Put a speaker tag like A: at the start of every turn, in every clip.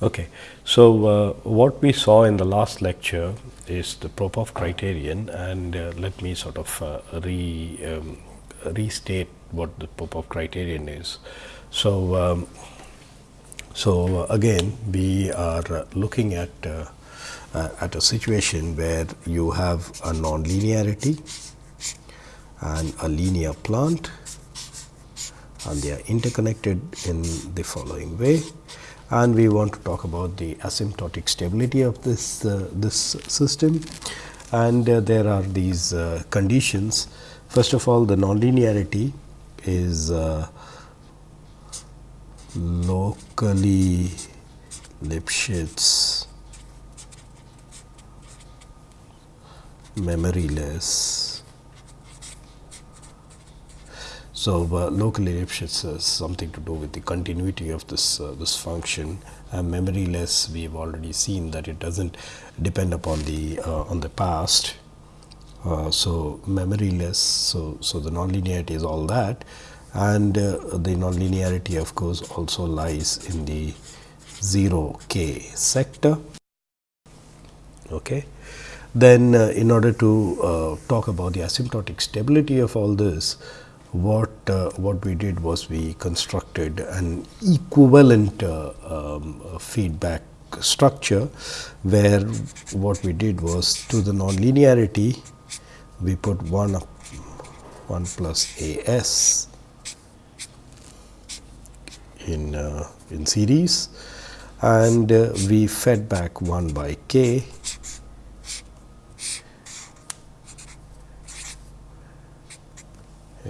A: Okay. So, uh, what we saw in the last lecture is the Popov criterion and uh, let me sort of uh, re, um, restate what the Popov criterion is. So, um, so again we are looking at uh, uh, at a situation where you have a nonlinearity and a linear plant and they are interconnected in the following way and we want to talk about the asymptotic stability of this uh, this system. And uh, there are these uh, conditions. First of all the nonlinearity is uh, locally Lipschitz memoryless So, uh, locally Lipschitz has something to do with the continuity of this uh, this function and memoryless we have already seen that it does not depend upon the uh, on the past. Uh, so, memoryless so, so the nonlinearity is all that and uh, the nonlinearity of course also lies in the 0 k sector. Okay. Then uh, in order to talk about the asymptotic stability of all this what uh, what we did was we constructed an equivalent uh, um, feedback structure where what we did was to the nonlinearity we put 1 1 plus a s in uh, in series and uh, we fed back 1 by k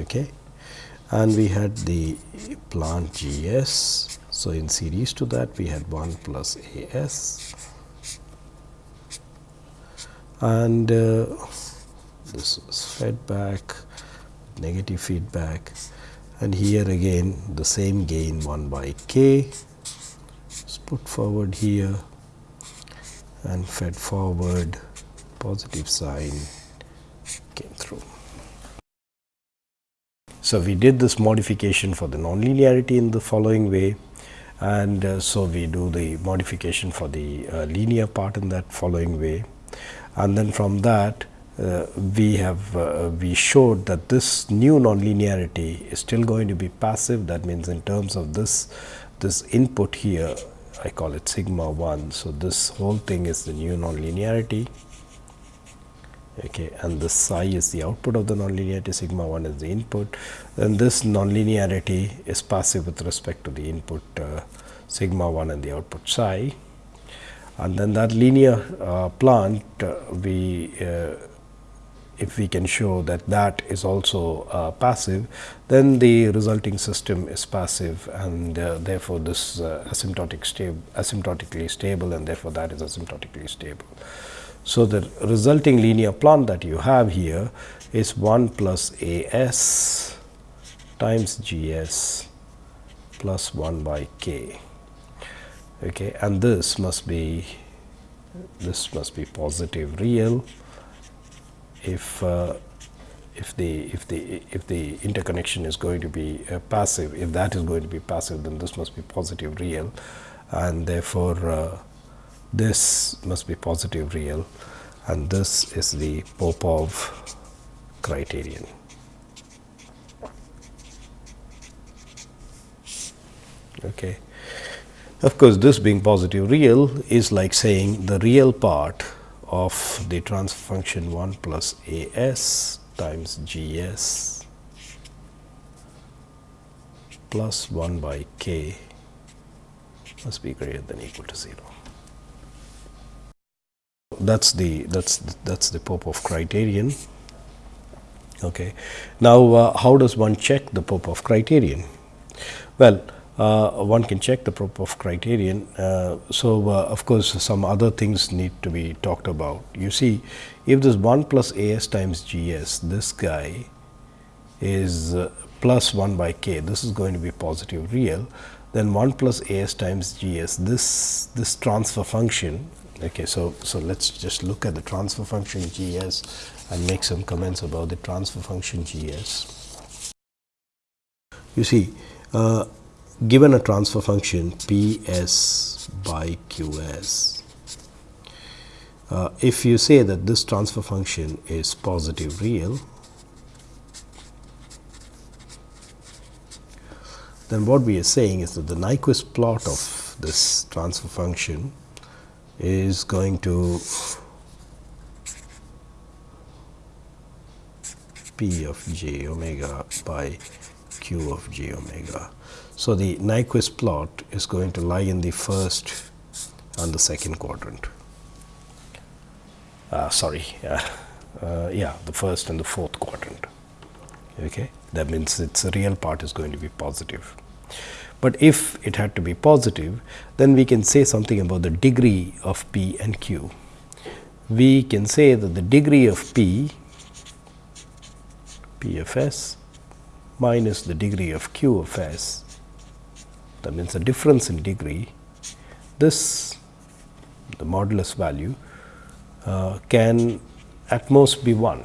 A: okay. And we had the plant gs so in series to that we had 1 plus as and uh, this was fed back negative feedback. And here again the same gain 1 by k. Is put forward here and fed forward positive sign came through. So, we did this modification for the nonlinearity in the following way. And uh, so we do the modification for the uh, linear part in that following way. And then from that uh, we have uh, we showed that this new nonlinearity is still going to be passive. That means in terms of this this input here I call it sigma 1. So, this whole thing is the new nonlinearity okay, and the psi is the output of the nonlinearity, sigma 1 is the input. And this nonlinearity is passive with respect to the input uh, sigma 1 and the output psi. And then that linear uh, plant, uh, we uh, if we can show that that is also uh, passive, then the resulting system is passive and uh, therefore, this asymptotic asymptotically stable and therefore, that is asymptotically stable. So, the resulting linear plant that you have here is 1 plus A s times G s plus 1 by k. Okay and this must be this must be positive real if uh, if the if the if the interconnection is going to be uh, passive. If that is going to be passive then this must be positive real. And therefore uh, this must be positive real and this is the Popov criterion. Okay. Of course, this being positive real is like saying the real part of the transfer function 1 plus A s times G s plus 1 by k must be greater than equal to 0 that's the that's that's the Popov criterion. Okay. Now, uh, how does one check the Popov criterion? Well, uh, one can check the Popov criterion. Uh, so, uh, of course, some other things need to be talked about. You see, if this 1 plus A s times G s, this guy is uh, plus 1 by k, this is going to be positive real, then 1 plus A s times G s, this, this transfer function Okay, so, so let us just look at the transfer function G s and make some comments about the transfer function G s. You see, uh, given a transfer function P s by Q s, uh, if you say that this transfer function is positive real, then what we are saying is that the Nyquist plot of this transfer function is going to p of j omega by q of j omega. So, the Nyquist plot is going to lie in the first and the second quadrant. Uh, sorry, uh, uh, yeah, the first and the fourth quadrant. Okay, that means its real part is going to be positive. But if it had to be positive, then we can say something about the degree of p and q. We can say that the degree of p, p of s minus the degree of q of s, that means the difference in degree, this the modulus value uh, can at most be 1.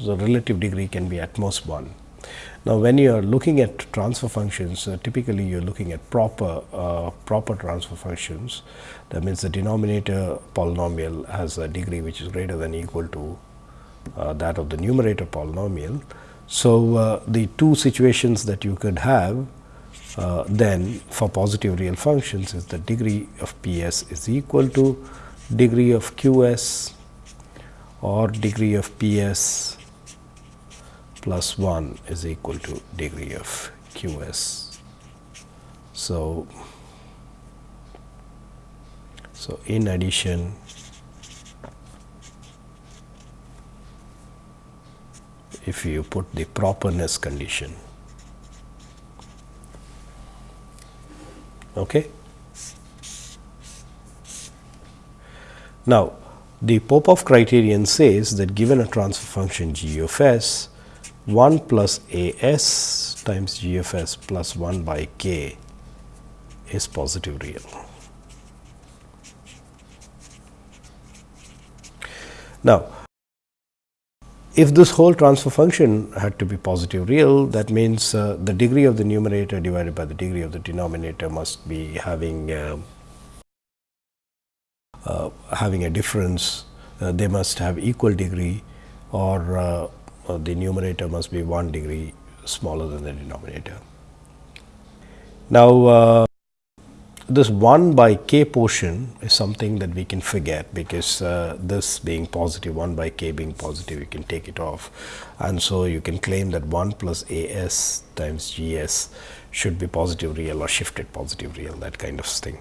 A: So, relative degree can be at most 1. Now, when you are looking at transfer functions, uh, typically you are looking at proper uh, proper transfer functions. That means the denominator polynomial has a degree which is greater than equal to uh, that of the numerator polynomial. So, uh, the two situations that you could have uh, then for positive real functions is the degree of P s is equal to degree of Q s or degree of P s plus 1 is equal to degree of q s. So, so in addition if you put the properness condition okay now the Popov criterion says that given a transfer function g of s 1 plus a s times g of s plus 1 by k is positive real. Now, if this whole transfer function had to be positive real, that means uh, the degree of the numerator divided by the degree of the denominator must be having uh, uh, having a difference. Uh, they must have equal degree or uh, the numerator must be 1 degree smaller than the denominator. Now, uh, this 1 by k portion is something that we can forget because uh, this being positive 1 by k being positive you can take it off and so you can claim that 1 plus a s times g s should be positive real or shifted positive real that kind of thing.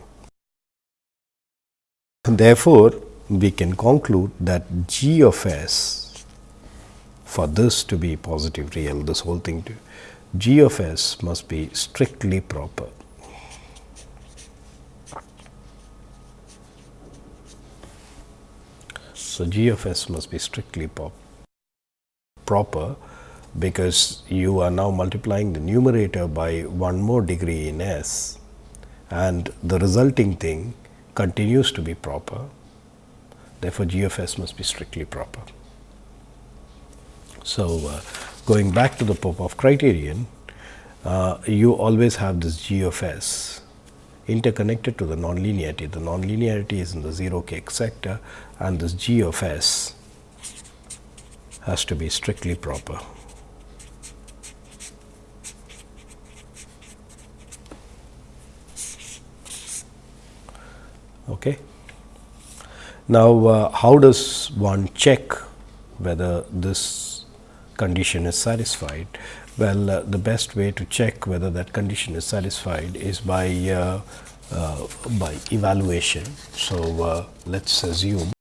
A: And therefore, we can conclude that g of s for this to be positive real, this whole thing to g of s must be strictly proper. So, g of s must be strictly proper because you are now multiplying the numerator by one more degree in s and the resulting thing continues to be proper. Therefore, g of s must be strictly proper. So, uh, going back to the Popov criterion, uh, you always have this g of s interconnected to the nonlinearity. The nonlinearity is in the 0 k sector and this g of s has to be strictly proper. Okay. Now, uh, how does one check whether this condition is satisfied? Well, uh, the best way to check whether that condition is satisfied is by uh, uh, by evaluation. So, uh, let us assume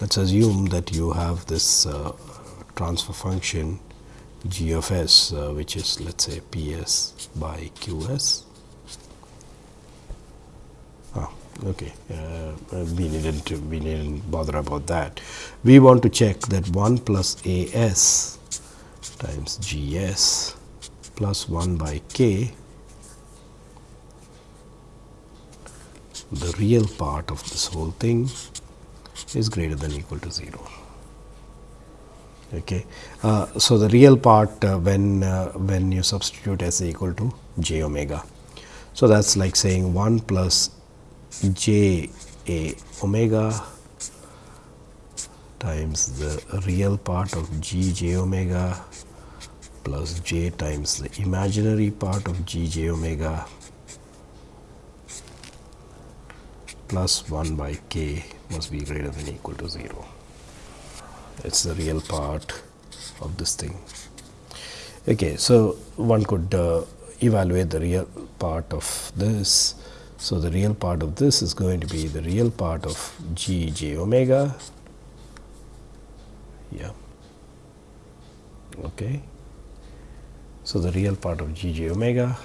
A: let us assume that you have this uh, transfer function g of s uh, which is let us say p s by q s okay uh, we needn't we needn't bother about that we want to check that 1 plus a s times g s plus 1 by k the real part of this whole thing is greater than equal to 0 Okay. Uh, so, the real part uh, when uh, when you substitute s equal to j omega. So, that is like saying 1 plus j a omega times the real part of g j omega plus j times the imaginary part of g j omega plus 1 by k must be greater than equal to 0 it is the real part of this thing. Okay, so, one could uh, evaluate the real part of this. So, the real part of this is going to be the real part of g j omega. Yeah. Okay. So, the real part of g j omega,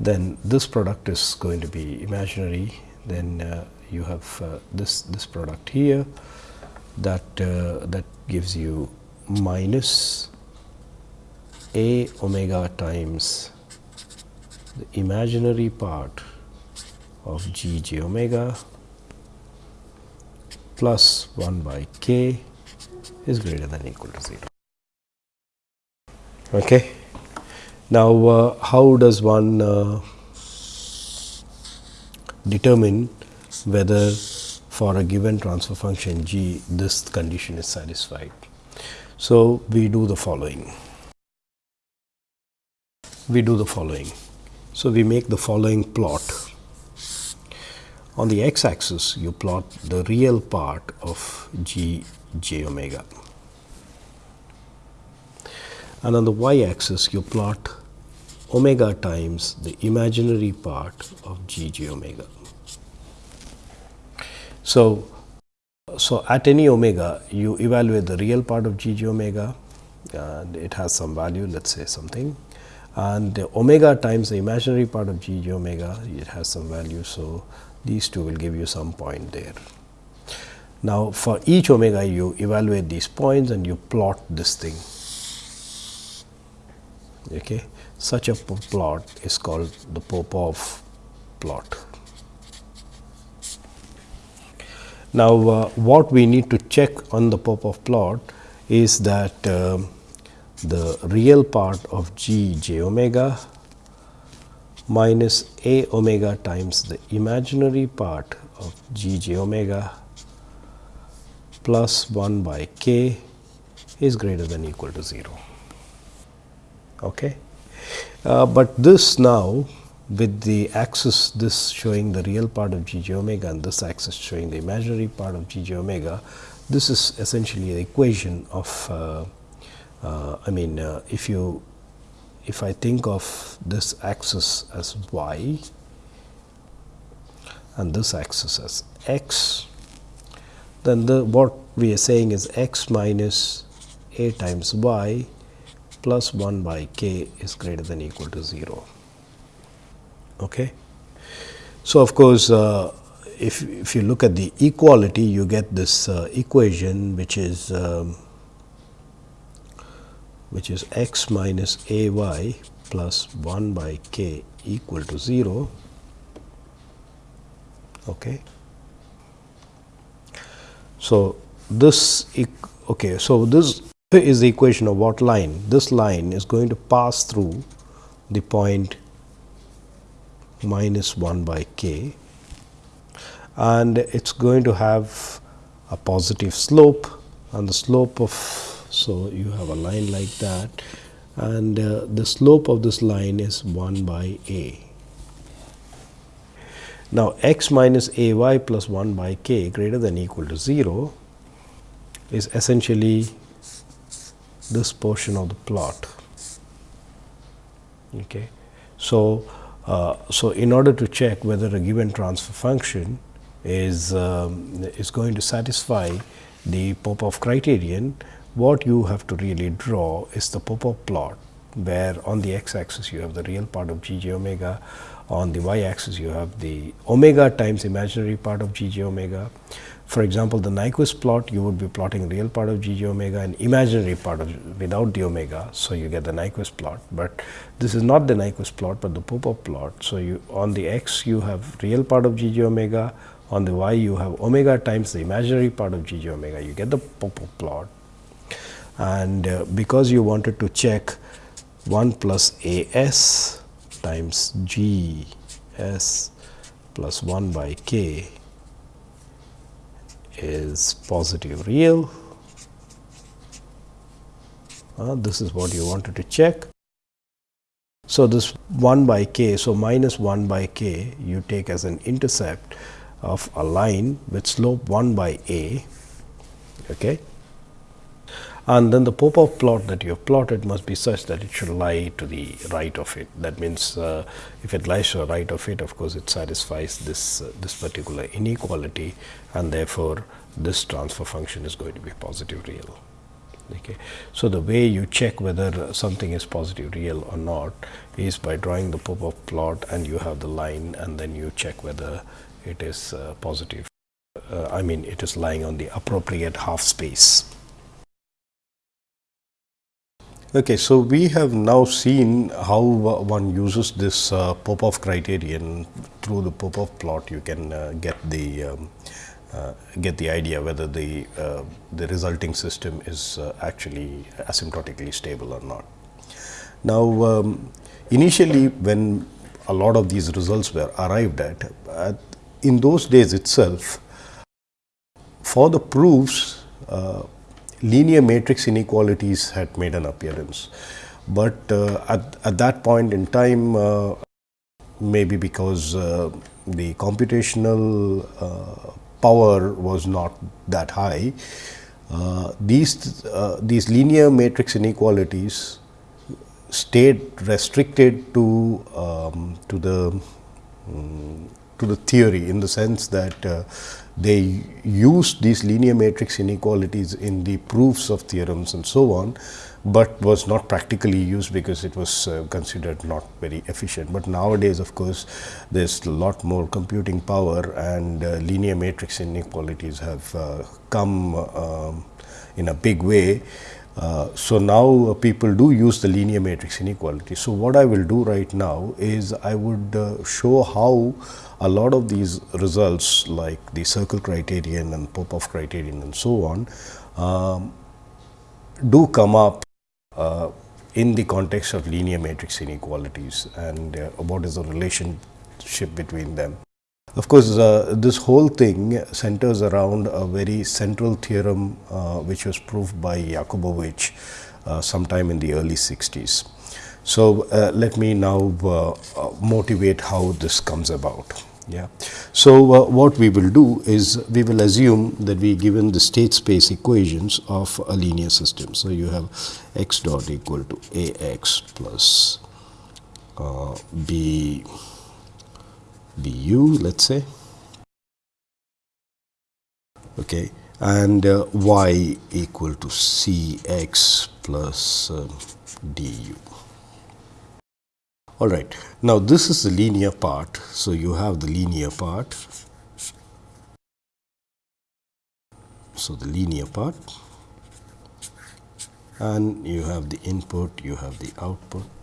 A: then this product is going to be imaginary, then uh, you have uh, this this product here that uh, that gives you minus a omega times the imaginary part of g j omega plus 1 by k is greater than equal to 0. Okay. Now, uh, how does one uh, determine whether for a given transfer function g this condition is satisfied. So, we do the following. We do the following. So, we make the following plot. On the x axis, you plot the real part of g j omega. And on the y axis, you plot omega times the imaginary part of g j omega. So, so at any omega you evaluate the real part of g j omega and it has some value let us say something and omega times the imaginary part of g j omega it has some value. So, these two will give you some point there. Now, for each omega you evaluate these points and you plot this thing. Okay. Such a plot is called the Popov plot. Now, uh, what we need to check on the Popov plot is that uh, the real part of g j omega minus a omega times the imaginary part of g j omega plus 1 by k is greater than equal to 0. Okay. Uh, but this now with the axis this showing the real part of g j omega and this axis showing the imaginary part of g j omega, this is essentially the equation of uh, uh, I mean uh, if you if I think of this axis as y and this axis as x, then the what we are saying is x minus a times y plus 1 by k is greater than equal to 0. Okay. So, of course, uh, if, if you look at the equality you get this uh, equation which is um, which is x minus a y plus 1 by k equal to 0. Okay. So, this okay. So, this is the equation of what line? This line is going to pass through the point minus 1 by k and it is going to have a positive slope and the slope of so you have a line like that and uh, the slope of this line is 1 by a. Now, x minus a y plus 1 by k greater than equal to 0 is essentially this portion of the plot. Okay. So, uh, so, in order to check whether a given transfer function is, um, is going to satisfy the Popov criterion, what you have to really draw is the Popov plot, where on the x axis you have the real part of g j omega, on the y axis you have the omega times imaginary part of g j omega. For example, the Nyquist plot you would be plotting real part of g j omega and imaginary part of without the omega. So, you get the Nyquist plot, but this is not the Nyquist plot, but the Popov plot. So, you on the x you have real part of g j omega, on the y you have omega times the imaginary part of g j omega, you get the Popov plot and uh, because you wanted to check 1 plus a s times g s plus 1 by k is positive real. Uh, this is what you wanted to check. So, this 1 by k, so minus 1 by k you take as an intercept of a line with slope 1 by a okay. And then the Popov plot that you have plotted must be such that it should lie to the right of it. That means, uh, if it lies to the right of it of course, it satisfies this uh, this particular inequality and therefore, this transfer function is going to be positive real. Okay. So, the way you check whether something is positive real or not is by drawing the Popov plot and you have the line and then you check whether it is uh, positive. Uh, I mean it is lying on the appropriate half space. Okay, so we have now seen how one uses this uh, Popov criterion through the Popov plot. You can uh, get the um, uh, get the idea whether the uh, the resulting system is uh, actually asymptotically stable or not. Now, um, initially when a lot of these results were arrived at, at in those days itself, for the proofs, uh, linear matrix inequalities had made an appearance. But uh, at, at that point in time, uh, maybe because uh, the computational uh, power was not that high, uh, these, these linear matrix inequalities stayed restricted to, um, to the um, to the theory in the sense that uh, they used these linear matrix inequalities in the proofs of theorems and so on, but was not practically used because it was uh, considered not very efficient. But nowadays of course, there is a lot more computing power and uh, linear matrix inequalities have uh, come um, in a big way. Uh, so, now uh, people do use the linear matrix inequality. So, what I will do right now is I would uh, show how a lot of these results like the circle criterion and Popov criterion and so on um, do come up uh, in the context of linear matrix inequalities and uh, what is the relationship between them. Of course, uh, this whole thing centers around a very central theorem uh, which was proved by Yakubovich uh, sometime in the early 60s. So, uh, let me now motivate how this comes about. Yeah. So, uh, what we will do is we will assume that we given the state space equations of a linear system. So, you have x dot equal to a x plus uh, b b u let us say okay, and uh, y equal to c x plus uh, d u. All right. Now, this is the linear part. So, you have the linear part. So, the linear part and you have the input, you have the output.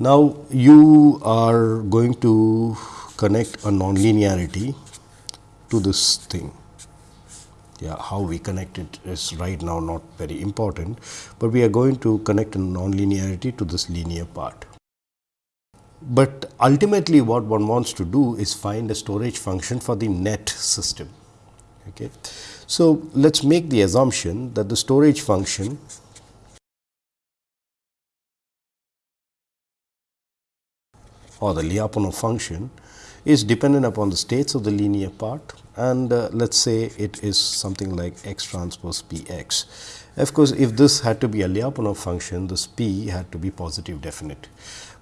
A: Now, you are going to connect a nonlinearity to this thing. Yeah, how we connect it is right now not very important, but we are going to connect a nonlinearity to this linear part. But ultimately what one wants to do is find a storage function for the net system. Okay. So, let us make the assumption that the storage function or the Lyapunov function is dependent upon the states of the linear part and uh, let us say it is something like x transpose p x. Of course, if this had to be a Lyapunov function, this p had to be positive definite.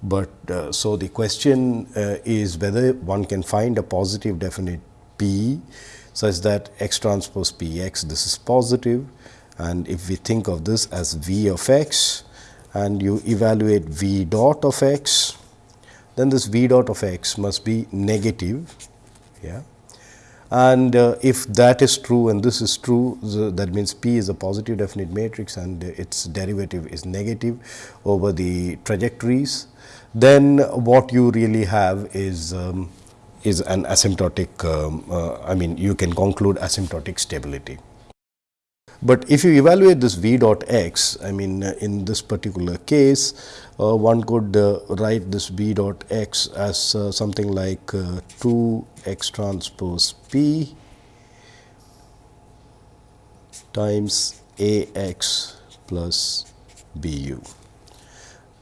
A: But uh, so the question uh, is whether one can find a positive definite P such that x transpose P x this is positive and if we think of this as V of x and you evaluate V dot of x then this V dot of x must be negative. Yeah. And uh, if that is true and this is true, that means P is a positive definite matrix and its derivative is negative over the trajectories then what you really have is um, is an asymptotic um, uh, I mean you can conclude asymptotic stability. But if you evaluate this v dot x, I mean uh, in this particular case, one could uh, write this V dot x as uh, something like uh, 2 x transpose p times a x plus b u.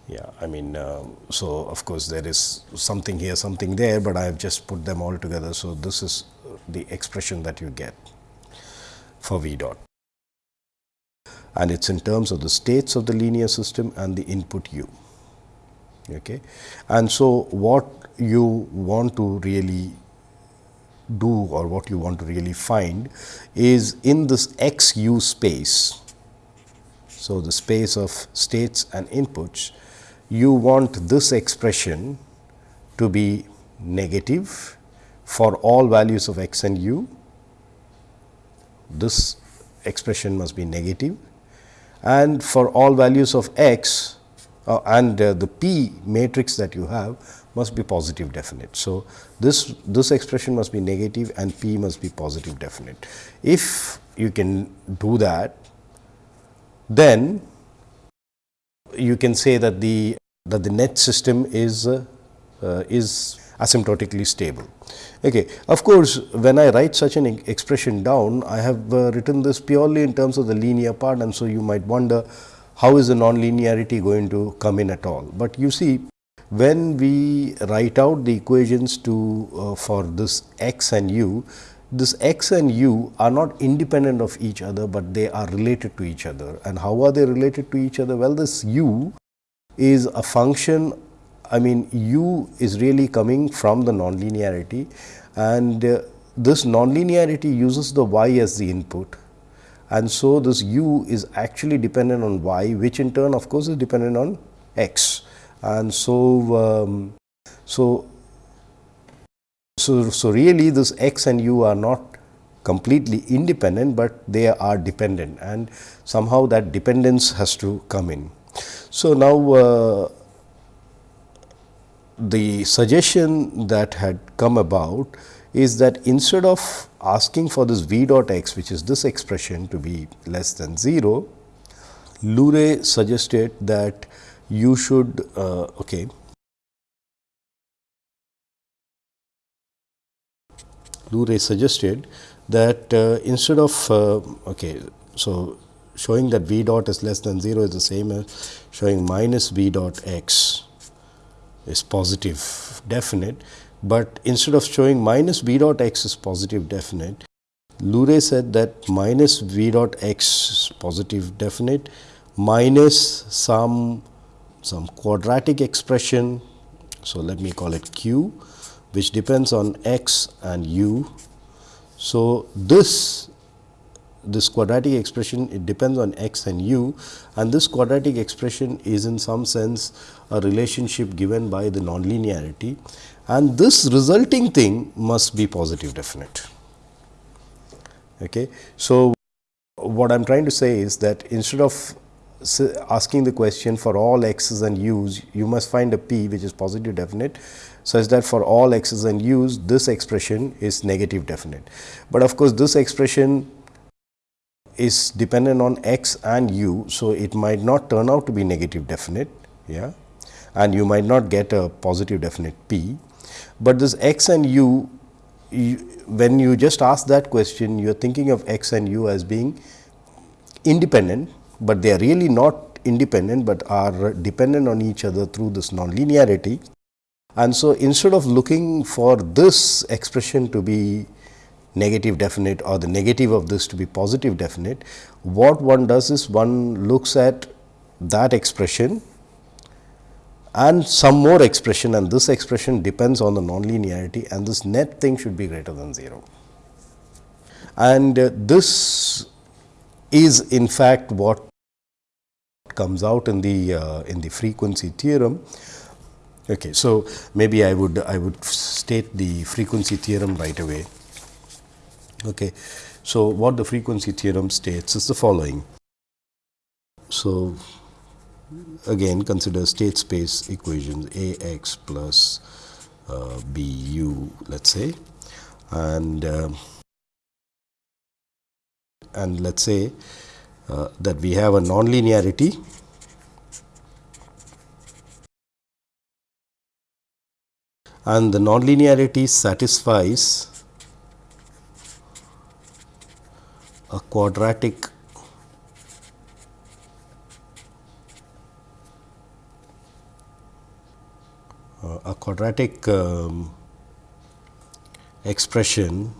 A: Yeah, I mean, uh, so of course, there is something here, something there, but I have just put them all together. So, this is the expression that you get for V dot and it is in terms of the states of the linear system and the input u. Okay. And so, what you want to really do or what you want to really find is in this x u space. So, the space of states and inputs you want this expression to be negative for all values of x and u. This expression must be negative and for all values of x uh, and uh, the p matrix that you have must be positive definite. So, this this expression must be negative and p must be positive definite. If you can do that, then you can say that the that the net system is uh, uh, is asymptotically stable. Okay. Of course, when I write such an expression down, I have uh, written this purely in terms of the linear part and so you might wonder how is the nonlinearity going to come in at all. But you see when we write out the equations to uh, for this x and u, this x and u are not independent of each other, but they are related to each other. And how are they related to each other? Well, this u is a function I mean u is really coming from the nonlinearity and uh, this nonlinearity uses the y as the input and so this u is actually dependent on y which in turn of course is dependent on x. And so um, so so so really this x and u are not completely independent but they are dependent. And somehow that dependence has to come in. So now uh, the suggestion that had come about is that instead of asking for this v dot x which is this expression to be less than 0, Lur'e suggested that you should uh, okay. Lur'e suggested that uh, instead of uh, okay so showing that v dot is less than 0 is the same as showing minus v dot x is positive definite, but instead of showing minus v dot x is positive definite, Lur'e said that minus v dot x is positive definite minus some some quadratic expression. So, let me call it q which depends on x and u. So, this this quadratic expression it depends on x and u and this quadratic expression is in some sense a relationship given by the nonlinearity and this resulting thing must be positive definite. Okay. So, what I am trying to say is that instead of asking the question for all x's and u's, you must find a p which is positive definite such that for all x's and u's this expression is negative definite. But of course, this expression is dependent on x and u. So, it might not turn out to be negative definite yeah, and you might not get a positive definite p, but this x and u, when you just ask that question you are thinking of x and u as being independent, but they are really not independent, but are dependent on each other through this nonlinearity. And so, instead of looking for this expression to be negative definite or the negative of this to be positive definite, what one does is one looks at that expression and some more expression and this expression depends on the nonlinearity and this net thing should be greater than 0. And uh, this is in fact what comes out in the uh, in the frequency theorem. Okay, so maybe I would I would state the frequency theorem right away. Okay. So, what the frequency theorem states is the following. So, again consider state space equations A x plus uh, B u let us say. And uh, and let us say uh, that we have a nonlinearity. And the nonlinearity satisfies a quadratic a quadratic um, expression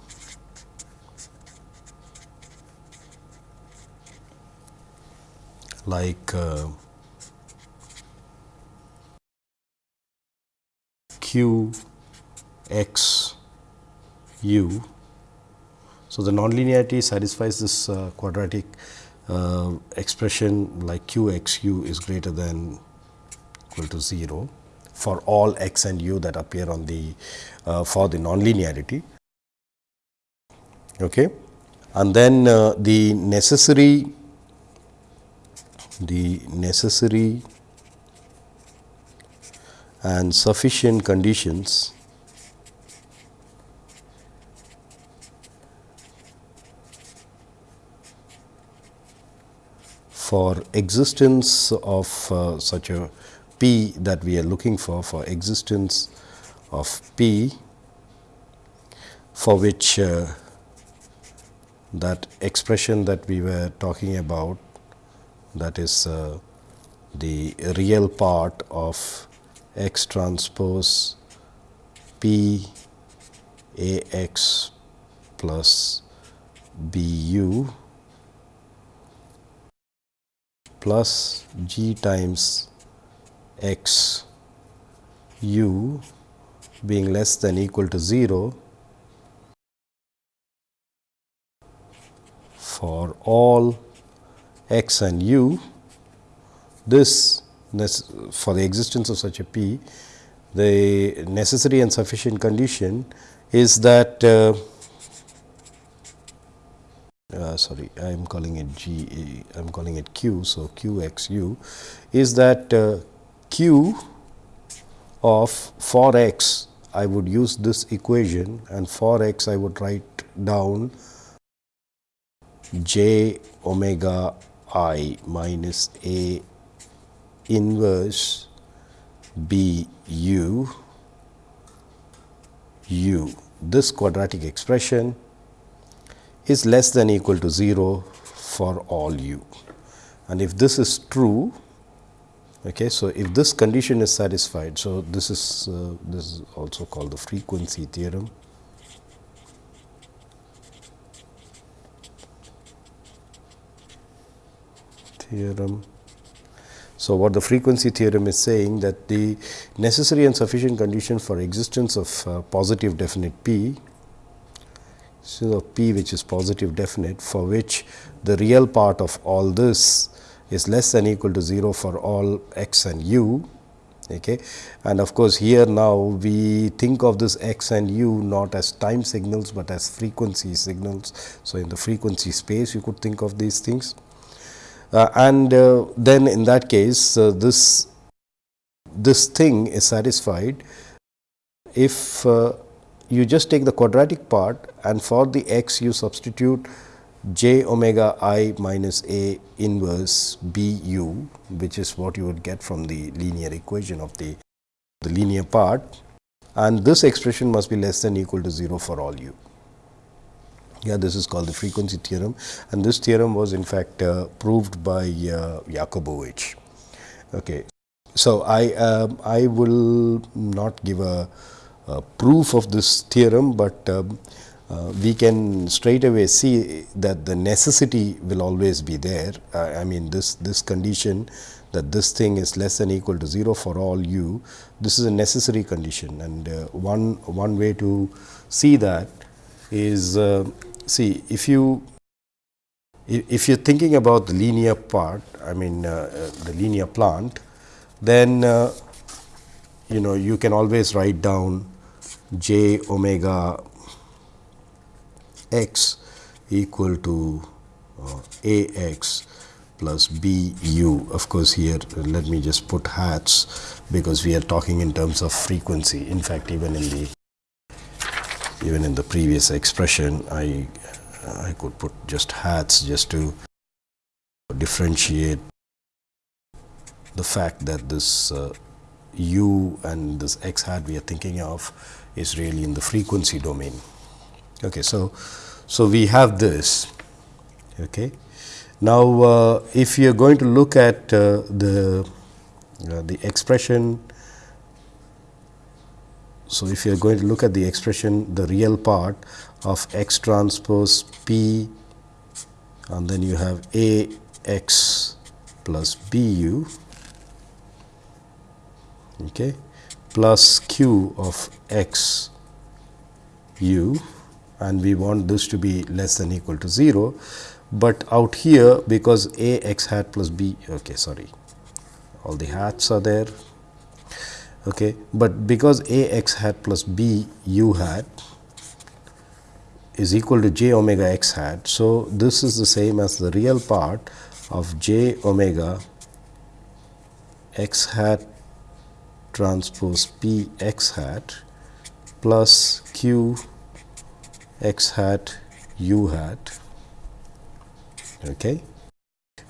A: like uh, q x u. So, the nonlinearity satisfies this uh, quadratic uh, expression like q x u is greater than equal to 0 for all x and u that appear on the uh, for the nonlinearity. Okay. And then uh, the necessary the necessary and sufficient conditions for existence of uh, such a p that we are looking for for existence of p for which uh, that expression that we were talking about that is uh, the real part of x transpose p a x plus b u plus g times x u being less than equal to 0 for all x and u, this for the existence of such a p, the necessary and sufficient condition is that uh, uh, sorry, I am calling it G, I am calling it Q. So, Q x u is that uh, Q of for x I would use this equation and for x I would write down j omega i minus a inverse b u u. This quadratic expression is less than equal to 0 for all u. And if this is true, okay, so if this condition is satisfied, so this is uh, this is also called the frequency theorem. theorem. So, what the frequency theorem is saying that the necessary and sufficient condition for existence of uh, positive definite p, so p which is positive definite for which the real part of all this is less than equal to 0 for all x and u. Okay. And of course, here now we think of this x and u not as time signals, but as frequency signals. So, in the frequency space you could think of these things. Uh, and uh, then in that case uh, this this thing is satisfied if you just take the quadratic part and for the x you substitute j omega i minus a inverse b u which is what you would get from the linear equation of the, the linear part and this expression must be less than equal to 0 for all u. Yeah, this is called the frequency theorem and this theorem was in fact uh, proved by uh. Okay. So, I, uh, I will not give a, a, proof of this theorem, but um, uh, we can straight away see that the necessity will always be there. I mean this, this condition that this thing is less than equal to 0 for all u, this is a necessary condition and uh, one, one way to see that is uh, see if you if you're thinking about the linear part, I mean uh, uh, the linear plant, then uh, you know you can always write down j omega x equal to uh, a x plus b u. Of course, here let me just put hats because we are talking in terms of frequency. In fact, even in the even in the previous expression I I could put just hats just to differentiate the fact that this uh, u and this x hat we are thinking of is really in the frequency domain. Okay, so, so we have this. Okay. Now, uh, if you are going to look at uh, the uh, the expression, so if you are going to look at the expression, the real part of x transpose p, and then you have a x plus b u okay, plus q of x u and we want this to be less than equal to 0, but out here because a x hat plus b okay sorry. All the hats are there. Okay but because a x hat plus b u hat is equal to j omega x hat so this is the same as the real part of j omega x hat transpose p x hat plus q x hat u hat. Okay?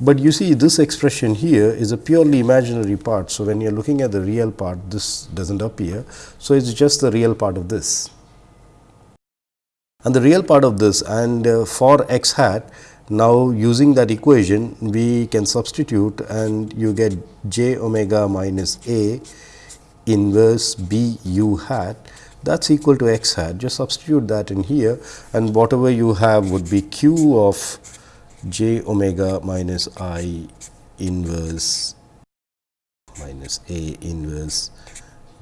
A: But you see this expression here is a purely imaginary part. So when you're looking at the real part this doesn't appear. So it's just the real part of this. And the real part of this and uh, for x hat now using that equation we can substitute and you get j omega minus a inverse b u hat that is equal to x hat just substitute that in here and whatever you have would be q of j omega minus i inverse minus a inverse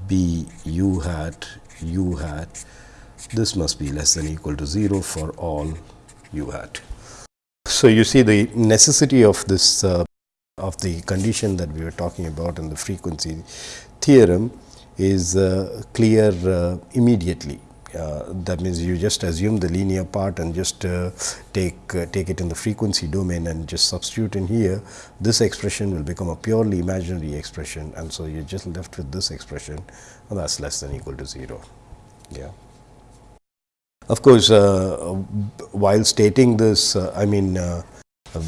A: b u hat u hat. This must be less than equal to 0 for all u hat. So, you see the necessity of this uh, of the condition that we were talking about in the frequency theorem is uh, clear uh, immediately. Uh, that means you just assume the linear part and just take take it in the frequency domain and just substitute in here. This expression will become a purely imaginary expression and so you're just left with this expression and that's less than equal to 0 yeah. Of course uh, while stating this uh, i mean uh,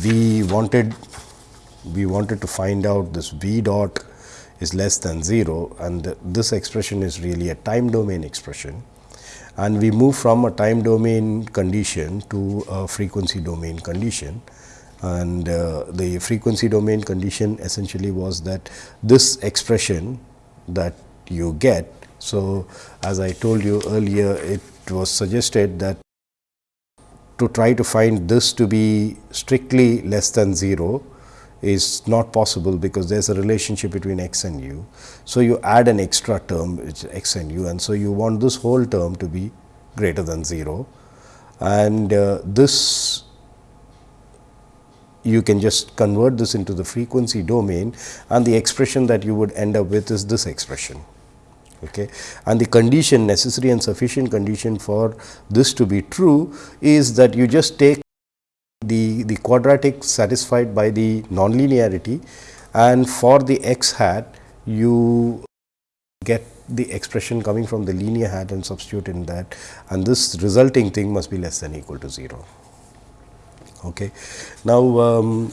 A: we wanted we wanted to find out this v dot is less than 0 and this expression is really a time domain expression and we move from a time domain condition to a frequency domain condition and uh, the frequency domain condition essentially was that this expression that you get. So, as I told you earlier it was suggested that to try to find this to be strictly less than 0 is not possible because there is a relationship between x and u. So, you add an extra term which is x and u and so you want this whole term to be greater than 0 and uh, this you can just convert this into the frequency domain and the expression that you would end up with is this expression. Okay. And the condition necessary and sufficient condition for this to be true is that you just take the, the quadratic satisfied by the nonlinearity and for the x hat you get the expression coming from the linear hat and substitute in that and this resulting thing must be less than equal to 0. Okay. Now, um,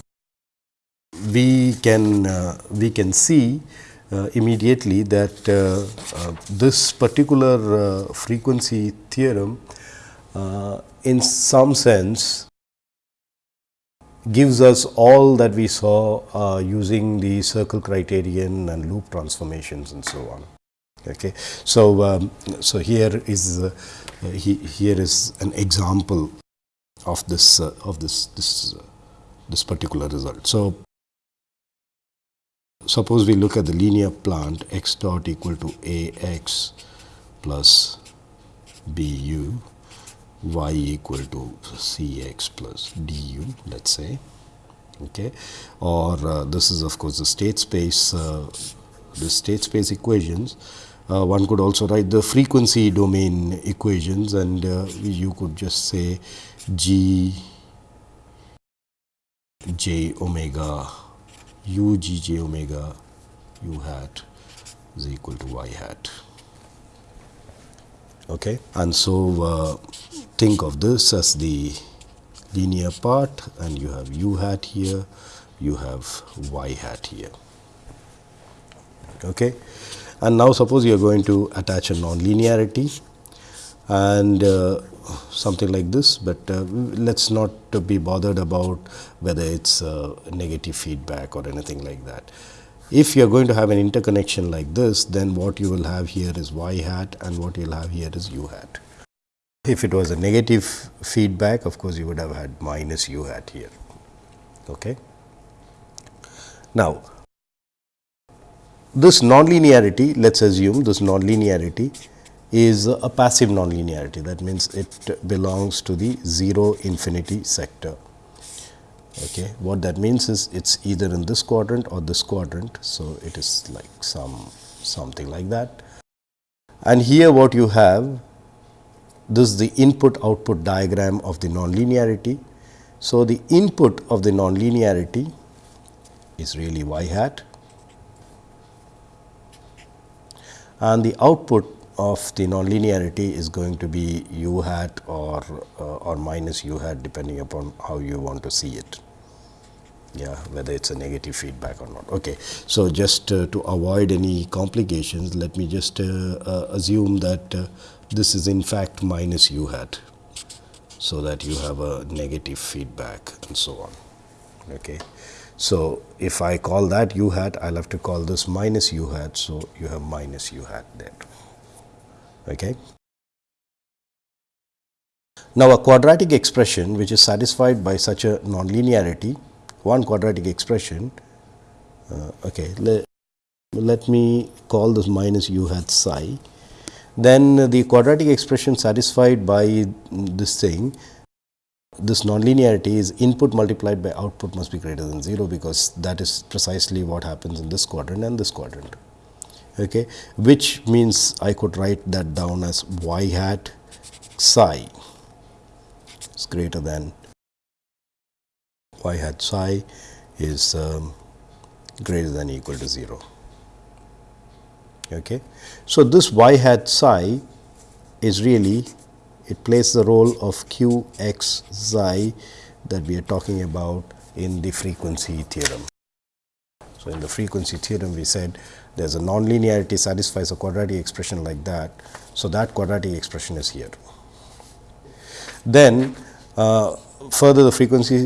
A: we can uh, we can see uh, immediately that uh, uh this particular uh, frequency theorem uh, in some sense gives us all that we saw uh, using the circle criterion and loop transformations and so on. Okay. So, um, so here is uh, he, here is an example of this uh, of this this this particular result. So, suppose we look at the linear plant x dot equal to a x plus b u y equal to Cx plus du let us say. Okay? Or uh, this is of course the state space uh, the state space equations. Uh, one could also write the frequency domain equations and uh, you could just say g j omega u g j omega u hat is equal to y hat okay and so uh, think of this as the linear part and you have u hat here you have y hat here. Okay. And now suppose you are going to attach a nonlinearity and uh, something like this, but uh, let us not be bothered about whether it is uh, negative feedback or anything like that. If you are going to have an interconnection like this, then what you will have here is y hat and what you will have here is u hat. If it was a negative feedback, of course, you would have had minus u hat here. Okay. Now, this nonlinearity, let us assume this nonlinearity is a passive nonlinearity. That means, it belongs to the 0 infinity sector. Okay. What that means is it is either in this quadrant or this quadrant. So, it is like some something like that. And here what you have this is the input output diagram of the nonlinearity. So, the input of the nonlinearity is really y hat and the output of the nonlinearity is going to be u hat or uh, or minus u hat depending upon how you want to see it yeah whether it's a negative feedback or not. Okay so just uh, to avoid any complications let me just uh, uh assume that uh, this is in fact minus u hat so that you have a negative feedback and so on. Okay so if i call that u hat i'll have to call this minus u hat so you have minus u hat there Okay. Now, a quadratic expression which is satisfied by such a nonlinearity, one quadratic expression, uh, okay, let, let me call this minus u hat psi, then the quadratic expression satisfied by this thing, this nonlinearity is input multiplied by output must be greater than 0, because that is precisely what happens in this quadrant and this quadrant. Okay, which means I could write that down as y hat psi is greater than y hat psi is um, greater than equal to 0. Okay. So, this y hat psi is really it plays the role of q x psi that we are talking about in the frequency theorem. So, in the frequency theorem we said there is a nonlinearity satisfies a quadratic expression like that. So, that quadratic expression is here. Then uh, further the frequency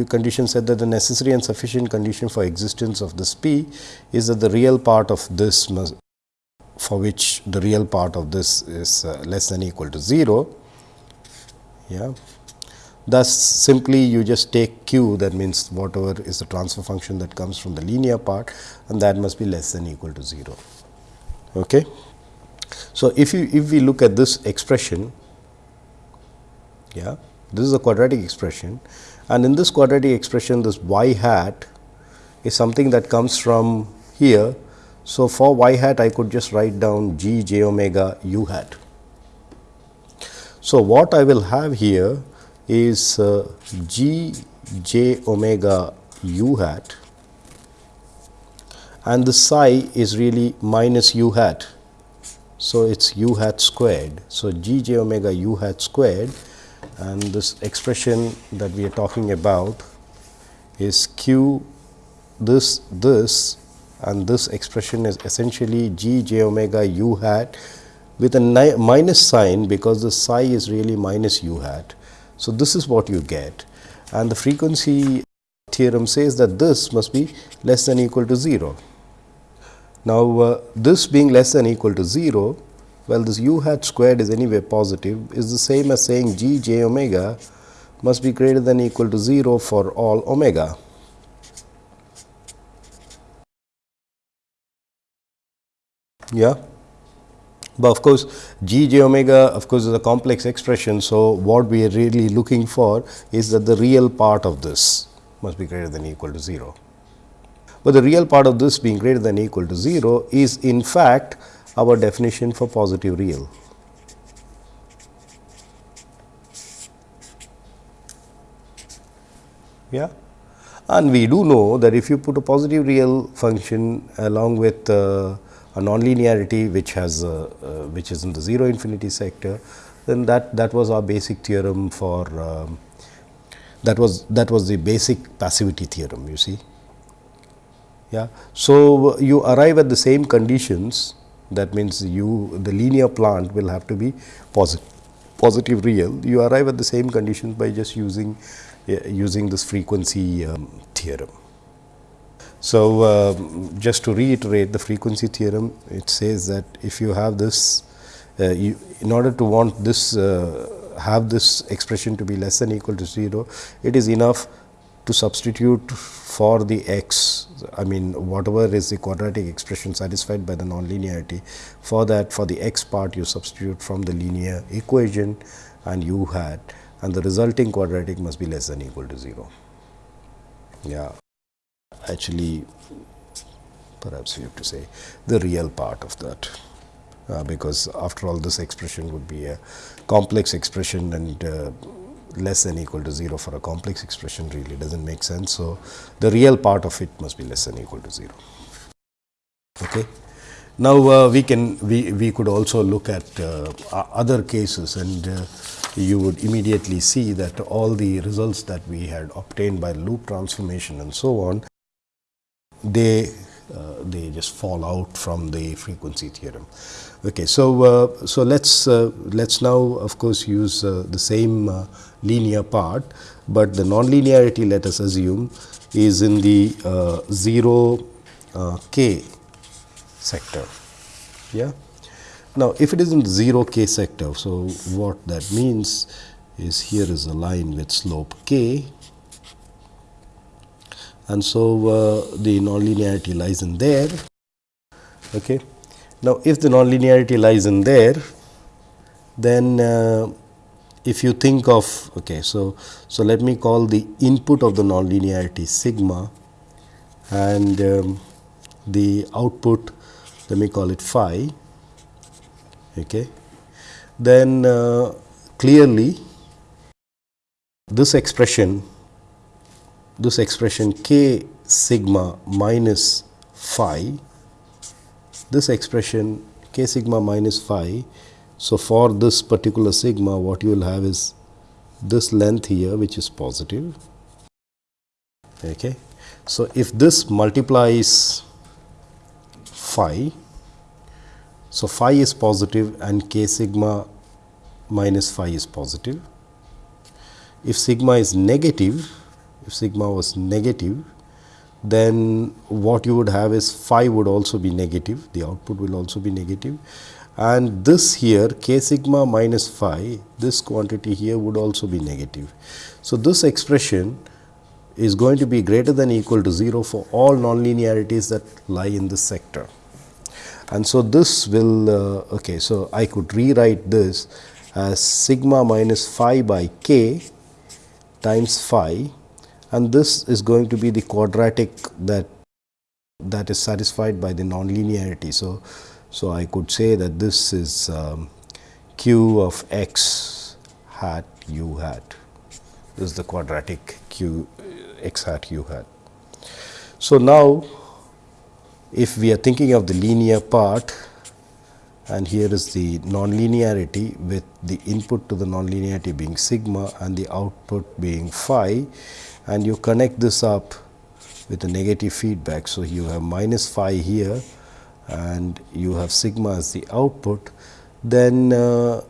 A: uh, condition said that the necessary and sufficient condition for existence of this p is that the real part of this must, for which the real part of this is uh, less than equal to 0. Yeah. Thus, simply you just take q that means whatever is the transfer function that comes from the linear part and that must be less than equal to 0. Okay. So, if you if we look at this expression, yeah, this is a quadratic expression and in this quadratic expression this y hat is something that comes from here. So, for y hat I could just write down g j omega u hat. So, what I will have here is uh, g j omega u hat and the psi is really minus u hat. So, it is u hat squared. So, g j omega u hat squared and this expression that we are talking about is q this this and this expression is essentially g j omega u hat with a minus sign because the psi is really minus u hat so, this is what you get and the frequency theorem says that this must be less than equal to 0. Now, uh, this being less than equal to 0, well this u hat squared is anyway positive is the same as saying g j omega must be greater than equal to 0 for all omega. Yeah. But of course, g j omega of course is a complex expression. So, what we are really looking for is that the real part of this must be greater than equal to 0. But the real part of this being greater than equal to 0 is in fact our definition for positive real. Yeah. And we do know that if you put a positive real function along with uh, a nonlinearity which has uh, uh, which is in the 0 infinity sector, then that that was our basic theorem for um, that was that was the basic passivity theorem you see Yeah. So, you arrive at the same conditions that means you the linear plant will have to be positive positive real you arrive at the same conditions by just using uh, using this frequency um, theorem. So, uh, just to reiterate the frequency theorem it says that if you have this uh, you, in order to want this uh, have this expression to be less than equal to 0 it is enough to substitute for the x I mean whatever is the quadratic expression satisfied by the nonlinearity for that for the x part you substitute from the linear equation and u hat and the resulting quadratic must be less than equal to 0. Yeah actually perhaps we have to say the real part of that uh, because after all this expression would be a complex expression and uh, less than equal to 0 for a complex expression really does not make sense. So, the real part of it must be less than equal to 0. Okay. Now, uh, we can we, we could also look at uh, other cases and uh, you would immediately see that all the results that we had obtained by loop transformation and so on, they uh, they just fall out from the frequency theorem. Okay, so uh, so let's uh, let's now of course use the same linear part, but the nonlinearity let us assume is in the 0 k sector. Yeah. Now, if it is in 0 k sector, so what that means is here is a line with slope k and so uh, the nonlinearity lies in there. Okay. Now, if the nonlinearity lies in there, then uh, if you think of okay, so so let me call the input of the nonlinearity sigma and um, the output let me call it phi. Okay. Then uh, clearly this expression this expression k sigma minus phi, this expression k sigma minus phi. So, for this particular sigma what you will have is this length here which is positive. Okay. So, if this multiplies phi, so phi is positive and k sigma minus phi is positive. If sigma is negative, if sigma was negative, then what you would have is phi would also be negative, the output will also be negative and this here k sigma minus phi, this quantity here would also be negative. So, this expression is going to be greater than equal to 0 for all nonlinearities that lie in this sector. And so, this will uh, okay. So, I could rewrite this as sigma minus phi by k times phi and this is going to be the quadratic that that is satisfied by the nonlinearity. So, so I could say that this is um, q of x hat u hat this is the quadratic q x hat u hat. So, now if we are thinking of the linear part and here is the nonlinearity with the input to the nonlinearity being sigma and the output being phi and you connect this up with a negative feedback. So, you have minus phi here and you have sigma as the output, then uh,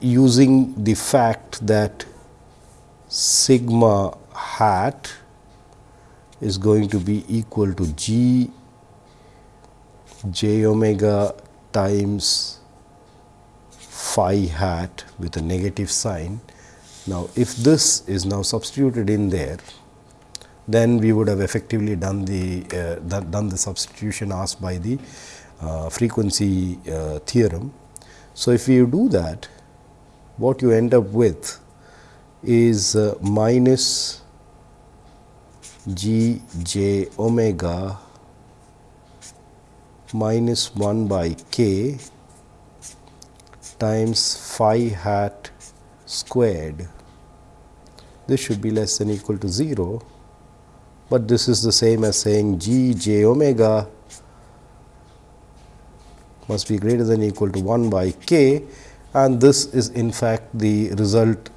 A: using the fact that sigma hat is going to be equal to g j omega times phi hat with a negative sign now, if this is now substituted in there, then we would have effectively done the uh, done the substitution asked by the uh, frequency uh, theorem. So, if you do that, what you end up with is uh, minus g j omega minus 1 by k times phi hat squared this should be less than equal to 0, but this is the same as saying g j omega must be greater than equal to 1 by k and this is in fact the result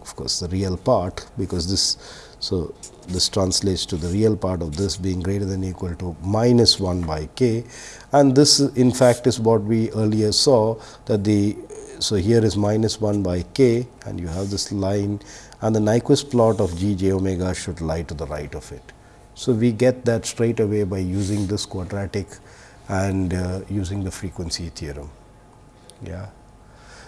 A: of course, the real part because this. So, this translates to the real part of this being greater than equal to minus 1 by k and this in fact is what we earlier saw that the. So, here is minus 1 by k and you have this line and the Nyquist plot of g j omega should lie to the right of it. So, we get that straight away by using this quadratic and uh, using the frequency theorem. Yeah.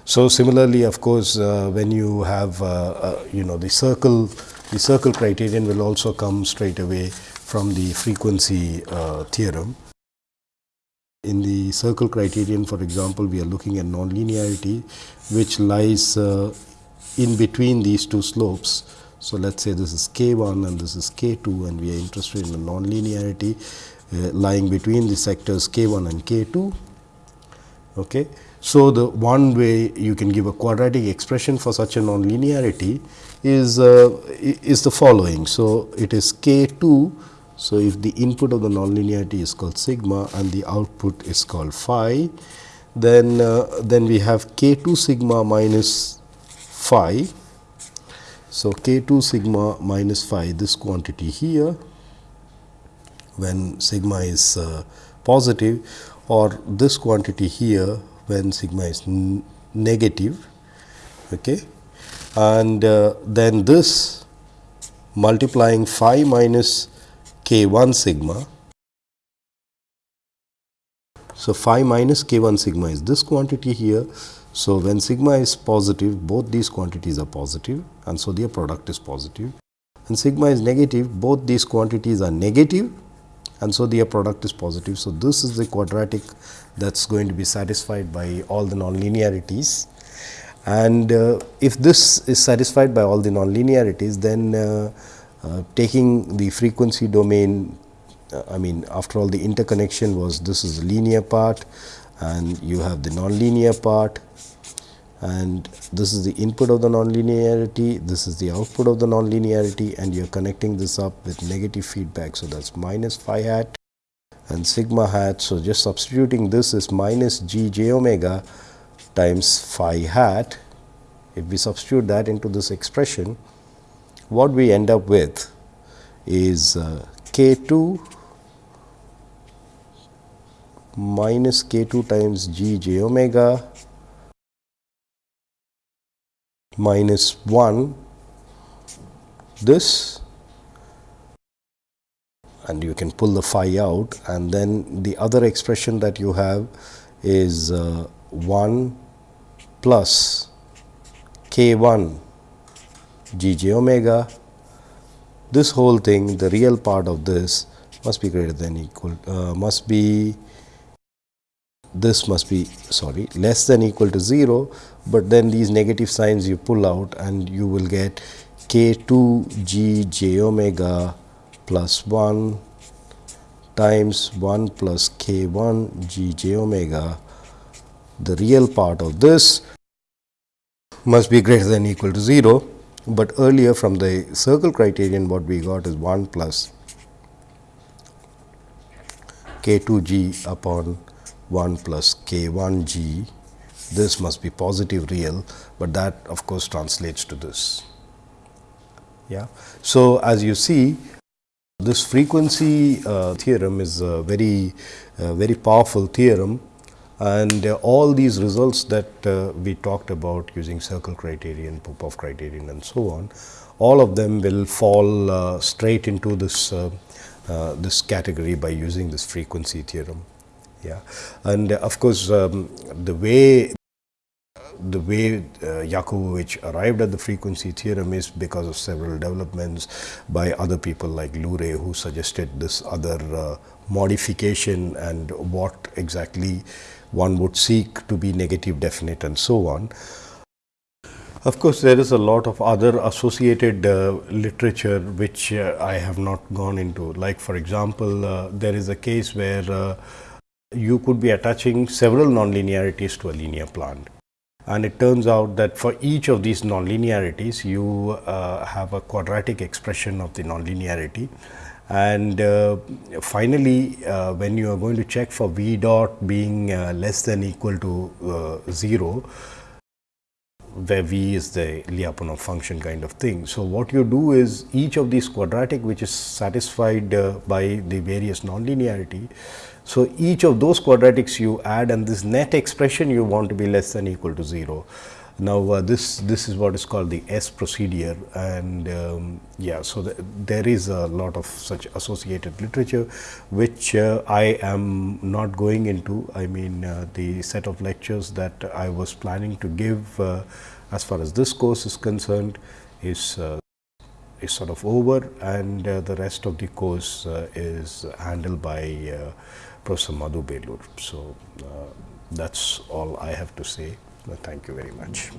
A: So, similarly of course, uh, when you have uh, uh, you know the circle the circle criterion will also come straight away from the frequency uh, theorem. In the circle criterion for example, we are looking at nonlinearity which lies uh, in between these two slopes. So, let us say this is k 1 and this is k 2 and we are interested in the nonlinearity uh, lying between the sectors k 1 and k 2. Okay. So, the one way you can give a quadratic expression for such a nonlinearity is, uh, is the following. So, it is k 2. So, if the input of the nonlinearity is called sigma and the output is called phi, then, uh, then we have k 2 sigma minus phi. So, k 2 sigma minus phi this quantity here when sigma is uh, positive or this quantity here when sigma is negative okay and uh, then this multiplying phi minus k 1 sigma. So, phi minus k 1 sigma is this quantity here. So, when sigma is positive both these quantities are positive and so their product is positive. and sigma is negative both these quantities are negative and so their product is positive. So, this is the quadratic that is going to be satisfied by all the nonlinearities and uh, if this is satisfied by all the nonlinearities then uh, taking the frequency domain uh, I mean after all the interconnection was this is the linear part and you have the nonlinear part and this is the input of the nonlinearity, this is the output of the nonlinearity and you are connecting this up with negative feedback. So, that is minus phi hat and sigma hat. So, just substituting this is minus g j omega times phi hat. If we substitute that into this expression, what we end up with is uh, k 2 minus k 2 times g j omega minus 1 this and you can pull the phi out and then the other expression that you have is uh, 1 plus k 1 g j omega. This whole thing the real part of this must be greater than equal uh, must be this must be sorry less than equal to 0, but then these negative signs you pull out and you will get k 2 g j omega plus 1 times 1 plus k 1 g j omega. The real part of this must be greater than equal to 0, but earlier from the circle criterion what we got is 1 plus k 2 g upon 1 plus k 1 g this must be positive real, but that of course translates to this. Yeah. So, as you see this frequency uh, theorem is a very uh, very powerful theorem and uh, all these results that uh, we talked about using circle criterion, Popov criterion and so on, all of them will fall uh, straight into this this category by using this frequency theorem. Yeah. And of course, um, the way the way uh, Yakubovich arrived at the frequency theorem is because of several developments by other people like Lur'e who suggested this other uh, modification and what exactly one would seek to be negative definite and so on. Of course, there is a lot of other associated uh, literature which uh, I have not gone into like for example, uh, there is a case where uh, you could be attaching several nonlinearities to a linear plant. And it turns out that for each of these nonlinearities, you uh, have a quadratic expression of the nonlinearity. And uh, finally, uh, when you are going to check for V dot being uh, less than equal to uh, 0, where V is the Lyapunov function kind of thing. So, what you do is each of these quadratic which is satisfied uh, by the various nonlinearity. So, each of those quadratics you add and this net expression you want to be less than equal to 0. Now, uh, this this is what is called the S procedure and um, yeah, so the, there is a lot of such associated literature which uh, I am not going into. I mean uh, the set of lectures that I was planning to give uh, as far as this course is concerned is uh, is sort of over and uh, the rest of the course is handled by Professor Madhu Belur. So, that is all I have to say. Thank you very much.